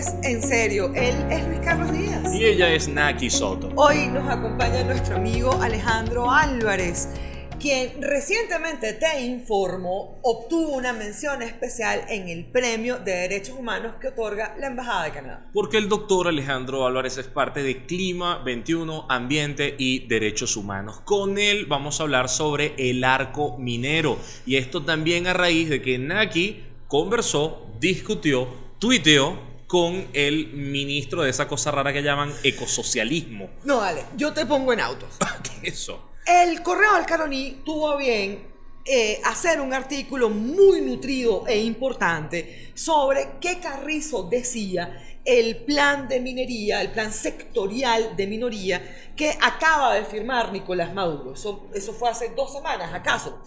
es en serio. Él es Luis Carlos Díaz. Y ella es Naki Soto. Hoy nos acompaña nuestro amigo Alejandro Álvarez, quien recientemente te informó obtuvo una mención especial en el Premio de Derechos Humanos que otorga la Embajada de Canadá. Porque el doctor Alejandro Álvarez es parte de Clima 21, Ambiente y Derechos Humanos. Con él vamos a hablar sobre el arco minero. Y esto también a raíz de que Naki conversó, discutió, tuiteó con el ministro de esa cosa rara que llaman ecosocialismo. No, vale, yo te pongo en autos. ¿Qué es eso? El Correo del Caroní tuvo bien eh, hacer un artículo muy nutrido e importante sobre qué Carrizo decía el plan de minería, el plan sectorial de minoría que acaba de firmar Nicolás Maduro. Eso, eso fue hace dos semanas, ¿acaso?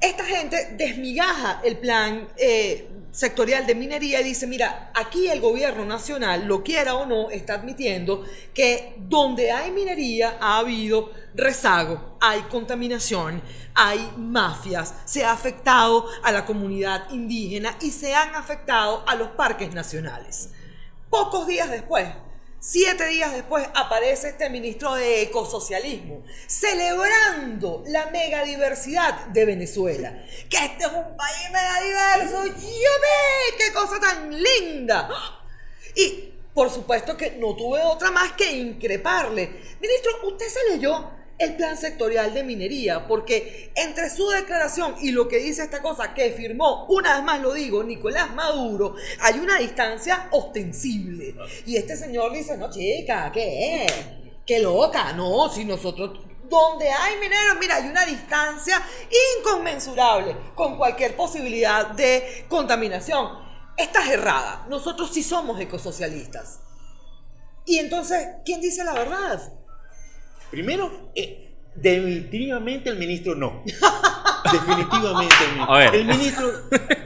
Esta gente desmigaja el plan eh, sectorial de minería y dice, mira, aquí el gobierno nacional, lo quiera o no, está admitiendo que donde hay minería ha habido rezago, hay contaminación, hay mafias, se ha afectado a la comunidad indígena y se han afectado a los parques nacionales. Pocos días después, Siete días después aparece este ministro de ecosocialismo celebrando la megadiversidad de Venezuela. Que este es un país megadiverso. ¡Yo ¡Qué cosa tan linda! Y por supuesto que no tuve otra más que increparle. Ministro, ¿usted se leyó el plan sectorial de minería, porque entre su declaración y lo que dice esta cosa que firmó, una vez más lo digo, Nicolás Maduro, hay una distancia ostensible. Y este señor dice, no chica, ¿qué es? ¿Qué loca? No, si nosotros donde hay mineros, mira, hay una distancia inconmensurable con cualquier posibilidad de contaminación. Estás errada. Nosotros sí somos ecosocialistas. Y entonces, ¿quién dice la verdad? Primero, eh, definitivamente el ministro no. definitivamente el ministro.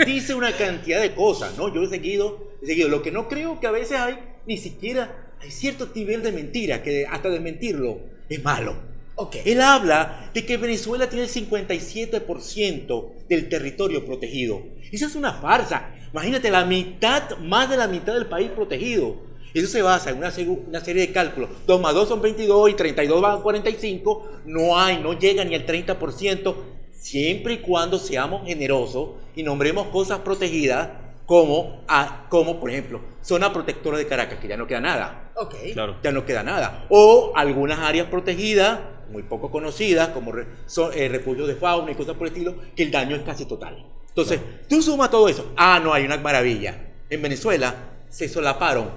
dice una cantidad de cosas, ¿no? Yo he seguido, he seguido. Lo que no creo que a veces hay, ni siquiera hay cierto nivel de mentira, que hasta de mentirlo es malo. Okay. Él habla de que Venezuela tiene el 57% del territorio protegido. Eso es una farsa. Imagínate, la mitad, más de la mitad del país protegido. Eso se basa en una, serie de cálculos. 2 más 2 son 22 y 32 van a 45. No hay, no llega ni al 30%, siempre y cuando seamos generosos y nombremos cosas protegidas como, como por ejemplo, zona protectora de Caracas, que ya no queda nada. Ok. Claro. Ya no queda nada. O algunas áreas protegidas, muy poco conocidas, como son, eh, refugios de fauna y cosas por el estilo, que el daño es casi total. Entonces, tú sumas todo eso. Ah, no, hay una maravilla. En Venezuela se solaparon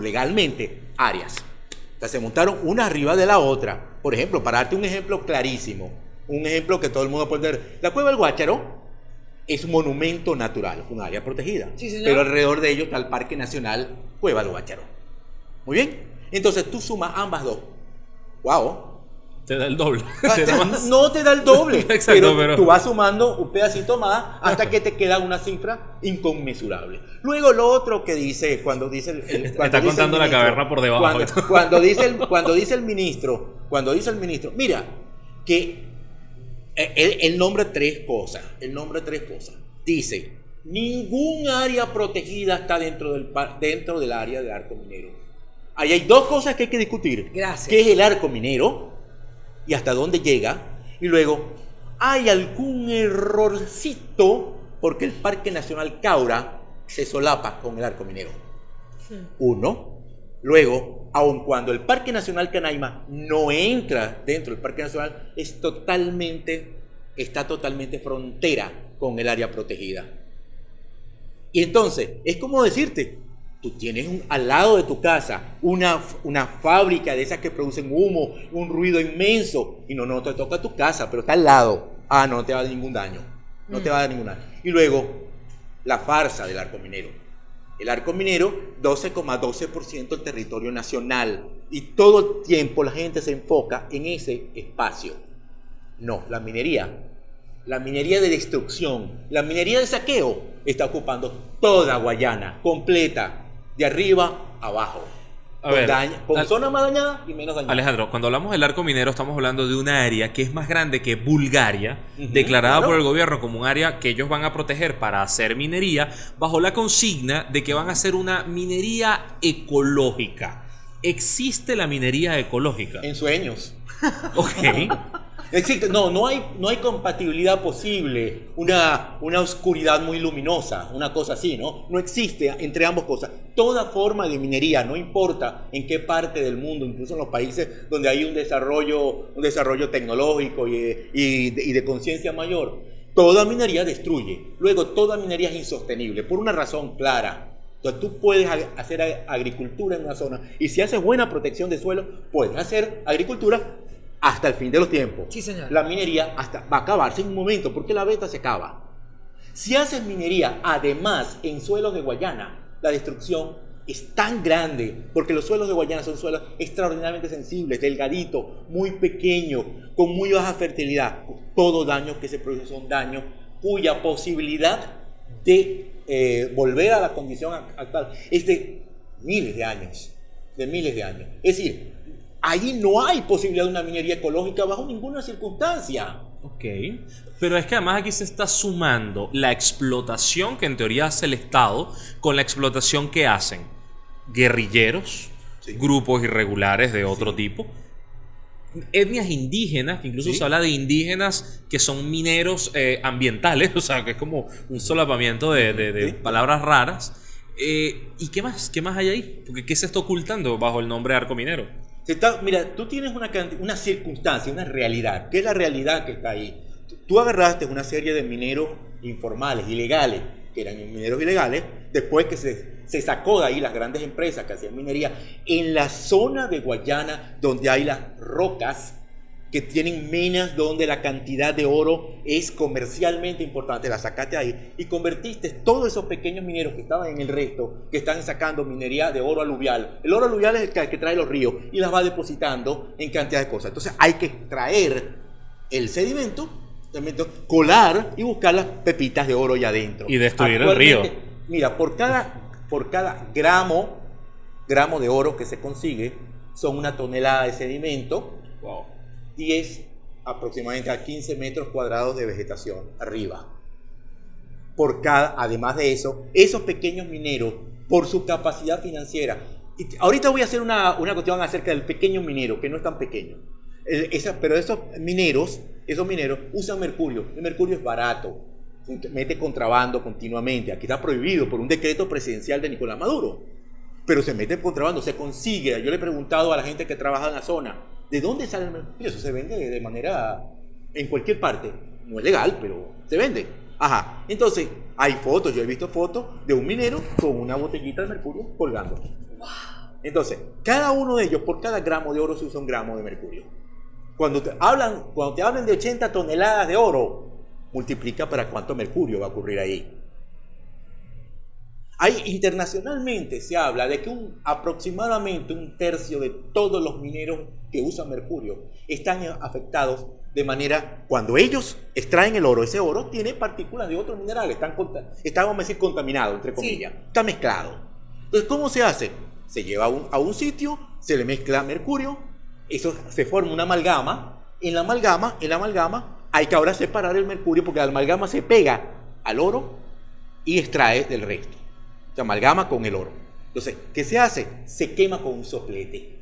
legalmente áreas. O se montaron una arriba de la otra. Por ejemplo, para darte un ejemplo clarísimo, un ejemplo que todo el mundo puede ver, la cueva del Guácharo es un monumento natural, un área protegida. pero alrededor de ello está el Parque Nacional Cueva del Guácharo. Muy bien. Entonces tú sumas ambas dos. ¡Wow! Te da el doble. no te da el doble. pero, tú vas sumando un pedacito más hasta que te queda una cifra inconmensurable. Luego lo otro que dice, cuando dice el... Está contando la caverna por debajo. Cuando, dice el, cuando dice el ministro, cuando dice el ministro, mira, que él, él nombra tres cosas. Él nombra tres cosas. Dice, ningún área protegida está dentro del, dentro del área de arco minero. Ahí hay dos cosas que hay que discutir. Gracias. ¿Qué es el arco minero? Y hasta dónde llega. Y luego, ¿hay algún errorcito porque el Parque Nacional Caura se solapa con el arco minero? Uno. Luego, aun cuando el Parque Nacional Canaima no entra dentro del Parque Nacional, es totalmente, está totalmente frontera con el área protegida. Y entonces, es como decirte, Tú tienes al lado de tu casa una, una fábrica de esas que producen humo, un ruido inmenso, y no, no te toca tu casa, pero está al lado. Ah, no, te va a dar ningún daño. No te va a dar ningún daño. Y luego, la farsa del arco minero. El arco minero, 12,12% del territorio nacional. Y todo el tiempo la gente se enfoca en ese espacio. No, la minería. La minería de destrucción, la minería de saqueo está ocupando toda Guayana, completa, de arriba abajo. A con ver, daña- con zona más dañada y menos dañada. Alejandro, cuando hablamos del arco minero estamos hablando de una área que es más grande que Bulgaria, declarada claro. por el gobierno como un área que ellos van a proteger para hacer minería, bajo la consigna de que van a hacer una minería ecológica. ¿Existe la minería ecológica? En sueños. Ok. Existe, no, no hay, no hay compatibilidad posible, una, una oscuridad muy luminosa, una cosa así, ¿no? No existe entre ambas cosas. Toda forma de minería, no importa en qué parte del mundo, incluso en los países donde hay un desarrollo, un desarrollo tecnológico y, y de, de conciencia mayor, toda minería destruye. Luego, toda minería es insostenible, por una razón clara. Entonces, tú puedes hacer ag- agricultura en una zona y si haces buena protección de suelo, puedes hacer agricultura hasta el fin de los tiempos. Sí, señor. La minería hasta, va a acabarse en un momento porque la beta se acaba. Si haces minería, además, en suelos de Guayana, la destrucción es tan grande porque los suelos de Guayana son suelos extraordinariamente sensibles, delgaditos, muy pequeños, con muy baja fertilidad. Todo daño que se produce son daños cuya posibilidad de eh, volver a la condición ac- actual es de miles de años, de miles de años. Es decir, ahí no hay posibilidad de una minería ecológica bajo ninguna circunstancia. Ok. Pero es que además aquí se está sumando la explotación que en teoría hace el Estado con la explotación que hacen guerrilleros, Sí. grupos irregulares de otro tipo, etnias indígenas, que incluso Sí. se habla de indígenas que son mineros eh, ambientales, o sea, que es como un solapamiento de, de- de Sí. palabras raras. Eh, ¿Y qué más? ¿Qué más hay ahí? Porque ¿qué se está ocultando bajo el nombre de arco minero? Mira, tú tienes una, una circunstancia, una realidad. ¿Qué es la realidad que está ahí? Tú agarraste una serie de mineros informales, ilegales, que eran mineros ilegales, después que se, se sacó de ahí las grandes empresas que hacían minería, en la zona de Guayana, donde hay las rocas que tienen minas donde la cantidad de oro es comercialmente importante, la sacaste ahí y convertiste todos esos pequeños mineros que estaban en el resto, que están sacando minería de oro aluvial. El oro aluvial es el que, que trae los ríos y las va depositando en cantidad de cosas. Entonces hay que extraer el sedimento, sedimento, colar y buscar las pepitas de oro allá adentro. Y destruir el río. Mira, por cada, por cada gramo, gramo de oro que se consigue, son una tonelada de sedimento, 10 aproximadamente a 15 metros cuadrados de vegetación arriba. Por cada, además de eso, esos pequeños mineros, por su capacidad financiera. y ahorita voy a hacer una, una cuestión acerca del pequeño minero, que no es tan pequeño. El- pero esos mineros, esos mineros usan mercurio. El mercurio es barato, mete contrabando continuamente. Aquí está prohibido por un decreto presidencial de Nicolás Maduro. Pero se mete contrabando, se consigue. Yo le he preguntado a la gente que trabaja en la zona, ¿de dónde sale el mercurio? Eso se vende de manera en cualquier parte. No es legal, pero se vende. Ajá. Entonces, hay fotos, yo he visto fotos de un minero con una botellita de mercurio colgando. Entonces, cada uno de ellos, por cada gramo de oro se usa un gramo de mercurio. Cuando te hablan, cuando te hablan de 80 toneladas de oro, multiplica para cuánto mercurio va a ocurrir ahí. Hay, internacionalmente se habla de que un, aproximadamente un tercio de todos los mineros que usan mercurio están afectados de manera, cuando ellos extraen el oro, ese oro tiene partículas de otros minerales, están, está, vamos a decir, contaminado, entre Sí. comillas, está mezclado. Entonces, ¿cómo se hace? Se lleva a un, a un sitio, se le mezcla mercurio, eso se forma una amalgama, en la amalgama, en la amalgama hay que ahora separar el mercurio porque la amalgama se pega al oro y extrae del resto. Se amalgama con el oro. Entonces, ¿qué se hace? Se quema con un soplete.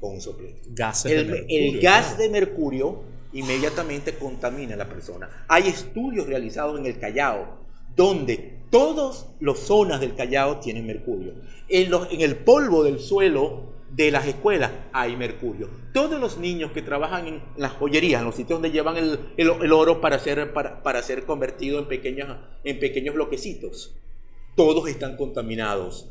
Con un soplete. Gases de El, mercurio, el gas claro. de mercurio inmediatamente contamina a la persona. Hay estudios realizados en el Callao donde todas las zonas del Callao tienen mercurio. En, los- en el polvo del suelo de las escuelas hay mercurio. Todos los niños que trabajan en las joyerías, en los sitios donde llevan el, el- el oro para ser, para, para ser convertido en pequeños, en pequeños bloquecitos, todos están contaminados.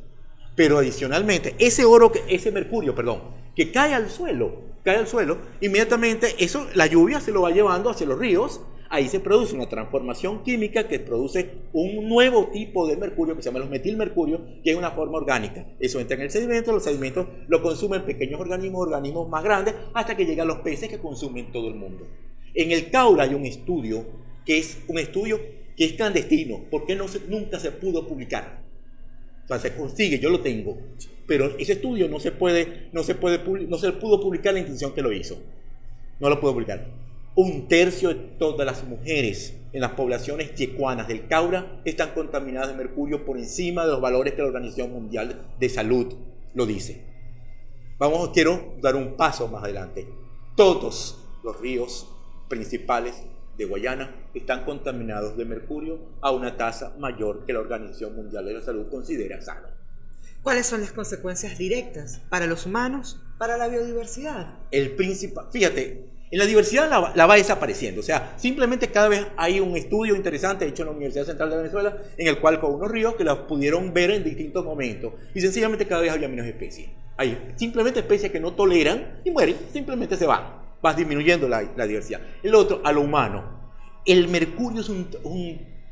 Pero adicionalmente, ese oro, que- ese mercurio, perdón, que cae al suelo, cae al suelo, inmediatamente eso, la lluvia se lo va llevando hacia los ríos, ahí se produce una transformación química que produce un nuevo tipo de mercurio que se llama los metilmercurio, que es una forma orgánica. Eso entra en el sedimento, los sedimentos lo consumen pequeños organismos, organismos más grandes, hasta que llegan los peces que consumen todo el mundo. En el Caura hay un estudio que es un estudio que es clandestino, porque no se- nunca se pudo publicar O sea, se consigue, yo lo tengo. Pero ese estudio no se puede, no se puede, no se pudo publicar la institución que lo hizo. No lo pudo publicar. Un tercio de todas las mujeres en las poblaciones yecuanas del Caura están contaminadas de mercurio por encima de los valores que la Organización Mundial de Salud lo dice. Vamos, quiero dar un paso más adelante. Todos los ríos principales de Guayana están contaminados de mercurio a una tasa mayor que la Organización Mundial de la Salud considera sano. ¿Cuáles son las consecuencias directas para los humanos, para la biodiversidad? El principal, fíjate, en la diversidad la, la va desapareciendo. O sea, simplemente cada vez hay un estudio interesante hecho en la Universidad Central de Venezuela, en el cual con unos ríos que los pudieron ver en distintos momentos. Y sencillamente cada vez había menos especies. Hay simplemente especies que no toleran y mueren, simplemente se van. Vas disminuyendo la, diversidad. El otro, a lo humano. El mercurio es un,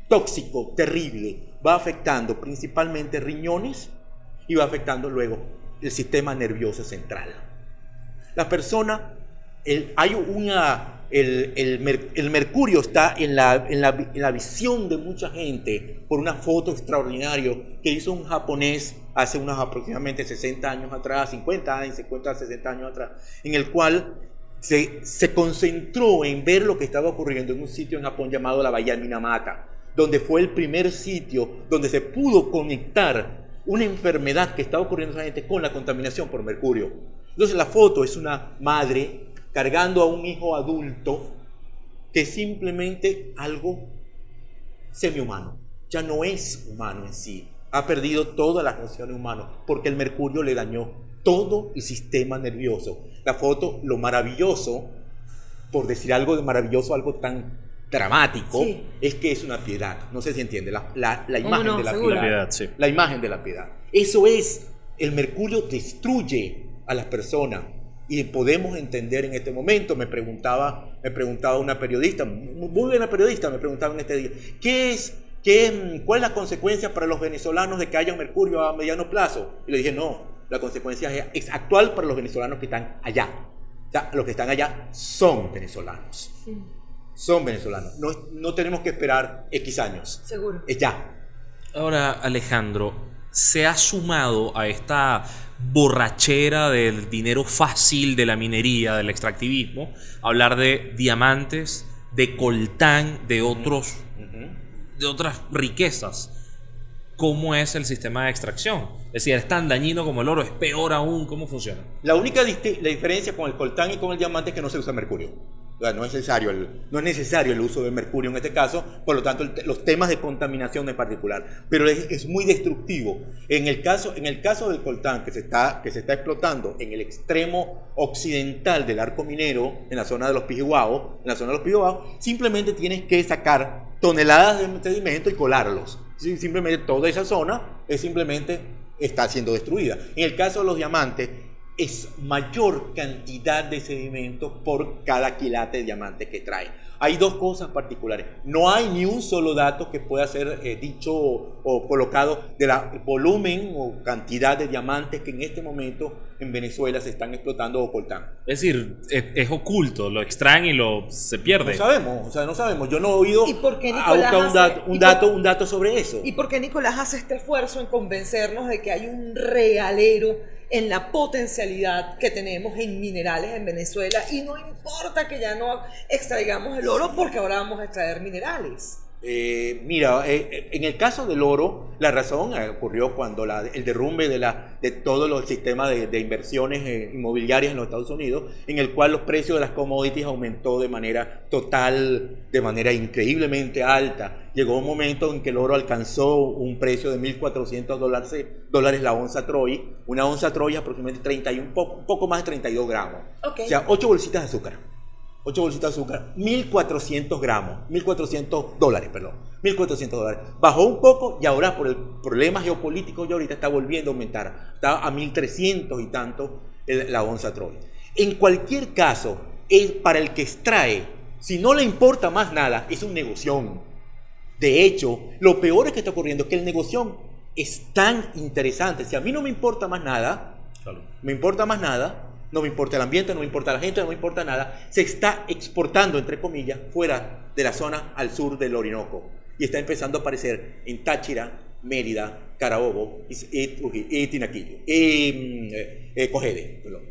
tóxico terrible. Va afectando principalmente riñones y va afectando luego el sistema nervioso central. La persona, el- hay una, el, el el mercurio está en la, en, la, en la visión de mucha gente por una foto extraordinaria que hizo un japonés hace unos aproximadamente 60 años atrás, 50 años, 50, 60 años atrás, en el cual se, concentró en ver lo que estaba ocurriendo en un sitio en Japón llamado la Bahía Minamata, donde fue el primer sitio donde se pudo conectar una enfermedad que estaba ocurriendo con la contaminación por mercurio. Entonces la foto es una madre cargando a un hijo adulto que simplemente algo semihumano, ya no es humano en sí, ha perdido todas las nociones humanas porque el mercurio le dañó todo el sistema nervioso. La foto, lo maravilloso, por decir algo de maravilloso, algo tan dramático, Sí. es que es una piedad. No sé si entiende, la, la- la ¿Cómo imagen no? de la Seguro. piedad. La piedad, sí. La imagen de la piedad. Eso es, el mercurio destruye a las personas. Y podemos entender en este momento, me preguntaba, me preguntaba una periodista, muy buena periodista, me preguntaba en este día, ¿qué es, qué, cuál es la consecuencia para los venezolanos de que haya mercurio a mediano plazo? Y le dije, no, la consecuencia es, actual para los venezolanos que están allá. O sea, los que están allá son venezolanos. Son venezolanos. No, no tenemos que esperar X años. Seguro. Es ya. Ahora, Alejandro, se ha sumado a esta borrachera del dinero fácil de la minería, del extractivismo, hablar de diamantes, de coltán, de otros, de otras riquezas. ¿Cómo es el sistema de extracción? Es decir, es tan dañino como el oro, es peor aún, ¿cómo funciona? La única la diferencia con el coltán y con el diamante es que no se usa mercurio. O sea, no, es necesario el, no es necesario el uso de mercurio en este caso, por lo tanto, el los temas de contaminación en particular. Pero es, es muy destructivo. En el, caso, en el caso del coltán, que se, está, que se está explotando en el extremo occidental del arco minero, en la zona de los Pijihuao, en la zona de los Pijihuao, simplemente tienes que sacar toneladas de sedimento y colarlos. Simplemente toda esa zona es simplemente está siendo destruida. En el caso de los diamantes, es mayor cantidad de sedimento por cada quilate de diamante que trae. Hay dos cosas particulares. No hay ni un solo dato que pueda ser eh, dicho o, o colocado del volumen o cantidad de diamantes que en este momento en Venezuela se están explotando o coltán. Es decir, es, es oculto, lo extraen y lo se pierde. No sabemos, o sea, no sabemos. Yo no he oído ¿Y por qué a buscar un dato, un dato, un dato sobre eso. ¿Y por qué Nicolás hace este esfuerzo en convencernos de que hay un realero en la potencialidad que tenemos en minerales en Venezuela? Y no importa que ya no extraigamos el oro porque ahora vamos a extraer minerales. Eh, mira, eh, eh, en el caso del oro, la razón eh, ocurrió cuando la- el derrumbe de, la, de todo el sistema de, de inversiones eh, inmobiliarias en los Estados Unidos, en el cual los precios de las commodities aumentó de manera total, de manera increíblemente alta. Llegó un momento en que el oro alcanzó un precio de 1.400 dólares, dólares la onza Troy. Una onza Troy aproximadamente 31, poco, un poco más de 32 gramos. Ok. O sea, 8 bolsitas de azúcar. 8 bolsitas de azúcar, 1400 gramos, 1400 dólares, perdón, 1400 dólares. Bajó un poco y ahora por el problema geopolítico ya ahorita está volviendo a aumentar. Está a 1300 y tanto el- la onza Troy. En cualquier caso, es para el que extrae, si no le importa más nada, es un negoción. De hecho, lo peor es que está ocurriendo es que el negocio es tan interesante. Si a mí no me importa más nada, me importa más nada, no me importa el ambiente, no me importa la gente, no me importa nada, se está exportando, entre comillas, fuera de la zona al sur del Orinoco. Y está empezando a aparecer en Táchira, Mérida, Carabobo y, Tinaquillo. Y mm, eh, Cogede, perdón.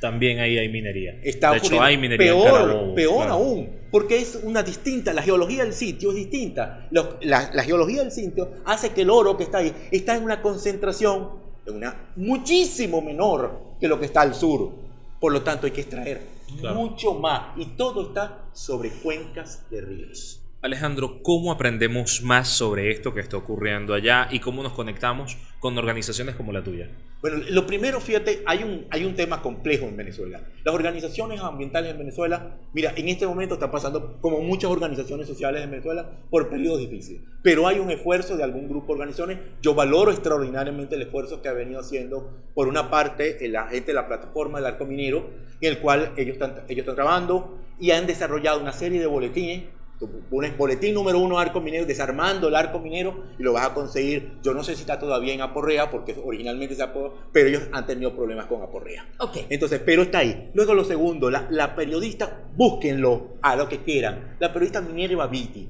También ahí hay minería. Está de hecho, hay minería en peor, Carabobo, peor claro. aún, porque es una distinta, la geología del sitio es distinta. La, la geología del sitio hace que el oro que está ahí está en una concentración en una muchísimo menor que lo que está al sur. Por lo tanto, hay que extraer Claro. mucho más y todo está sobre cuencas de ríos. Alejandro, ¿cómo aprendemos más sobre esto que está ocurriendo allá y cómo nos conectamos con organizaciones como la tuya? Bueno, lo primero, fíjate, hay un, hay un tema complejo en Venezuela. Las organizaciones ambientales en Venezuela, mira, en este momento está pasando, como muchas organizaciones sociales en Venezuela, por periodos difíciles. Pero hay un esfuerzo de algún grupo de organizaciones. Yo valoro extraordinariamente el esfuerzo que ha venido haciendo, por una parte, la gente de la plataforma del arco minero, en el cual ellos están, ellos están trabajando y han desarrollado una serie de boletines Tú pones boletín número uno arco minero, desarmando el arco minero y lo vas a conseguir. Yo no sé si está todavía en Aporrea, porque originalmente se apoyó, pero ellos han tenido problemas con Aporrea. Ok. Entonces, pero está ahí. Luego lo segundo, la, la periodista, búsquenlo a lo que quieran. La periodista Minerva Viti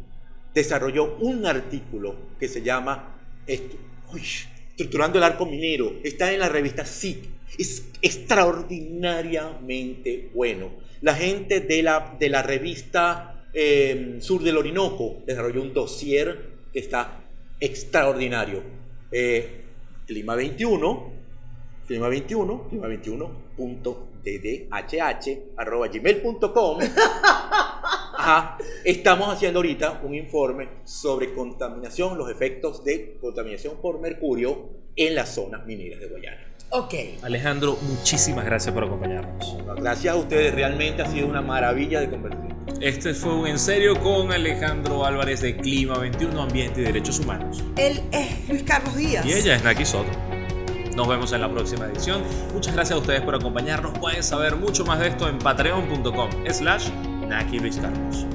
desarrolló un artículo que se llama esto, uy, Estructurando el arco minero. Está en la revista SIC. Es extraordinariamente bueno. La gente de la, de la revista eh, Sur del Orinoco desarrolló un dossier que está extraordinario. Eh, Clima 21, Clima 21, Clima 21.ddhh arroba gmail.com. Ajá. Estamos haciendo ahorita un informe sobre contaminación, los efectos de contaminación por mercurio en las zonas mineras de Guayana. Ok. Alejandro, muchísimas gracias por acompañarnos. Gracias a ustedes, realmente ha sido una maravilla de conversación. Este fue un En Serio con Alejandro Álvarez de Clima 21, Ambiente y Derechos Humanos. Él es Luis Carlos Díaz. Y ella es Naki Soto. Nos vemos en la próxima edición. Muchas gracias a ustedes por acompañarnos. Pueden saber mucho más de esto en patreon.com slash Naki Luis Carlos.